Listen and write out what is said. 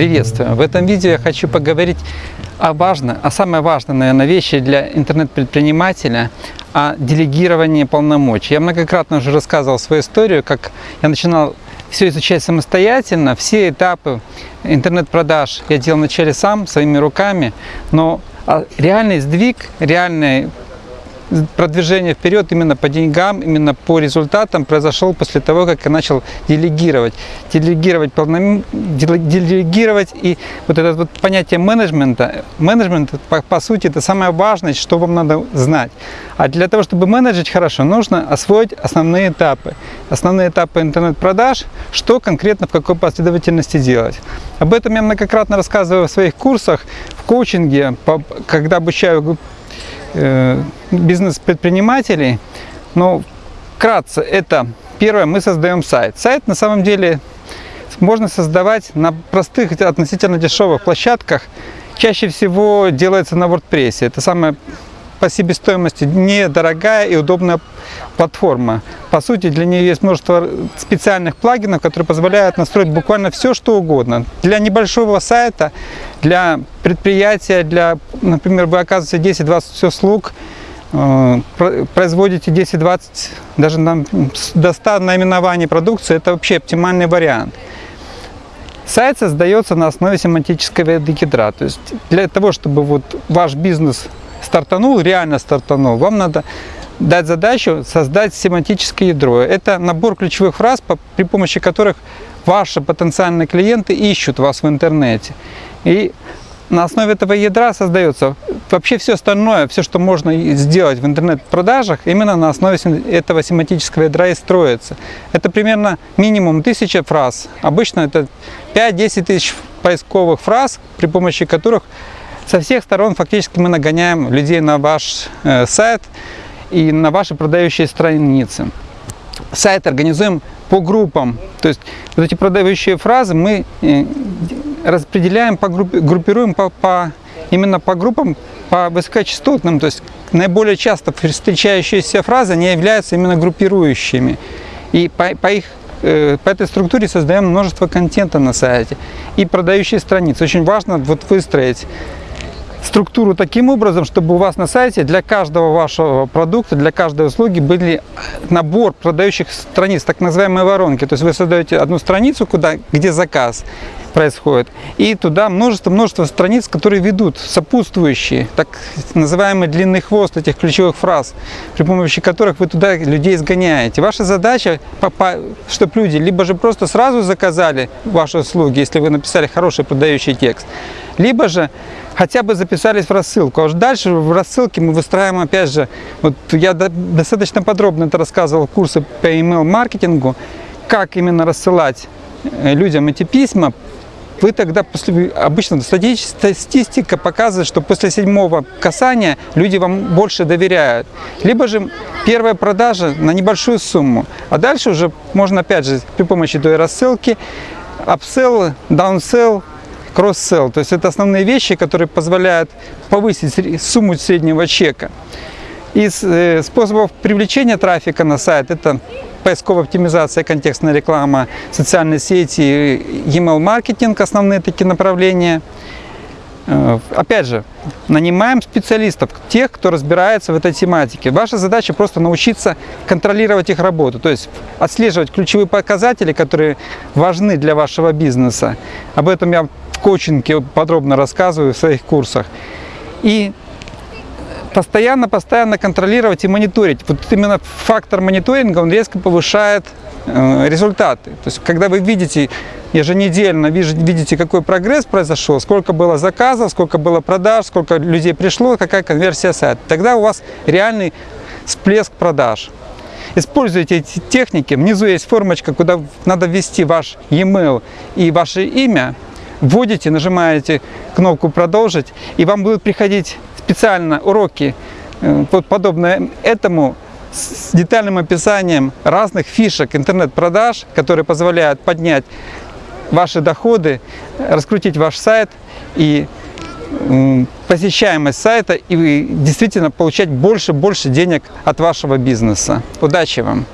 Приветствую! В этом видео я хочу поговорить о важной, о самой важной, наверное, вещи для интернет-предпринимателя, о делегировании полномочий. Я многократно уже рассказывал свою историю, как я начинал все изучать самостоятельно, все этапы интернет-продаж я делал вначале сам, своими руками, но а, реальный сдвиг, реальный продвижение вперед именно по деньгам, именно по результатам произошел после того, как я начал делегировать. Делегировать, полном... делегировать и вот это вот понятие менеджмента, менеджмент по, по сути это самое важное, что вам надо знать. А для того, чтобы менеджить хорошо, нужно освоить основные этапы. Основные этапы интернет-продаж, что конкретно в какой последовательности делать. Об этом я многократно рассказываю в своих курсах, в коучинге, когда обучаю бизнес-предпринимателей. Но вкратце, это первое, мы создаем сайт. Сайт на самом деле можно создавать на простых, относительно дешевых площадках. Чаще всего делается на WordPress. Это самая по себестоимости недорогая и удобная платформа. По сути, для нее есть множество специальных плагинов, которые позволяют настроить буквально все, что угодно. Для небольшого сайта, для предприятия, для, например, вы оказываете 10-20 услуг, э, производите 10-20, даже до 100 наименований продукции, это вообще оптимальный вариант. Сайт создается на основе семантического ядра. То есть для того, чтобы вот ваш бизнес стартанул, реально стартанул, вам надо дать задачу создать семантическое ядро. Это набор ключевых фраз, при помощи которых ваши потенциальные клиенты ищут вас в интернете. И на основе этого ядра создается вообще все остальное, все, что можно сделать в интернет-продажах, именно на основе этого семантического ядра и строится. Это примерно минимум тысяча фраз. Обычно это 5-10 тысяч поисковых фраз, при помощи которых со всех сторон фактически мы нагоняем людей на ваш э, сайт и на ваши продающие страницы. Сайт организуем по группам, то есть вот эти продающие фразы мы э, распределяем, по группе, группируем по, по, именно по группам, по высокочастотным, то есть наиболее часто встречающиеся фразы не являются именно группирующими. И по, по их э, по этой структуре создаем множество контента на сайте и продающие страницы. Очень важно вот выстроить структуру таким образом, чтобы у вас на сайте для каждого вашего продукта, для каждой услуги были набор продающих страниц, так называемые воронки. То есть вы создаете одну страницу, куда, где заказ происходит, и туда множество-множество страниц, которые ведут сопутствующие, так называемый длинный хвост этих ключевых фраз, при помощи которых вы туда людей сгоняете. Ваша задача, чтобы люди либо же просто сразу заказали ваши услуги, если вы написали хороший продающий текст, либо же хотя бы записались в рассылку. А уж дальше в рассылке мы выстраиваем, опять же, вот я достаточно подробно это рассказывал в курсе по email-маркетингу, как именно рассылать э, людям эти письма, вы тогда, после, обычно статистика показывает, что после седьмого касания люди вам больше доверяют. Либо же первая продажа на небольшую сумму, а дальше уже можно опять же при помощи той рассылки, upsell, downsell, кросс-селл. То есть это основные вещи, которые позволяют повысить сумму среднего чека. Из э, способов привлечения трафика на сайт это поисковая оптимизация, контекстная реклама, социальные сети, email маркетинг, основные такие направления. Э, опять же, нанимаем специалистов, тех, кто разбирается в этой тематике. Ваша задача просто научиться контролировать их работу, то есть отслеживать ключевые показатели, которые важны для вашего бизнеса. Об этом я коучинге подробно рассказываю в своих курсах. И постоянно-постоянно контролировать и мониторить. Вот именно фактор мониторинга, он резко повышает э, результаты. То есть, когда вы видите еженедельно, видите, какой прогресс произошел, сколько было заказов, сколько было продаж, сколько людей пришло, какая конверсия сайта, тогда у вас реальный всплеск продаж. Используйте эти техники. Внизу есть формочка, куда надо ввести ваш e-mail и ваше имя вводите, нажимаете кнопку «Продолжить», и вам будут приходить специально уроки, э, подобные этому, с детальным описанием разных фишек интернет-продаж, которые позволяют поднять ваши доходы, раскрутить ваш сайт и посещаемость сайта и действительно получать больше-больше денег от вашего бизнеса. Удачи вам!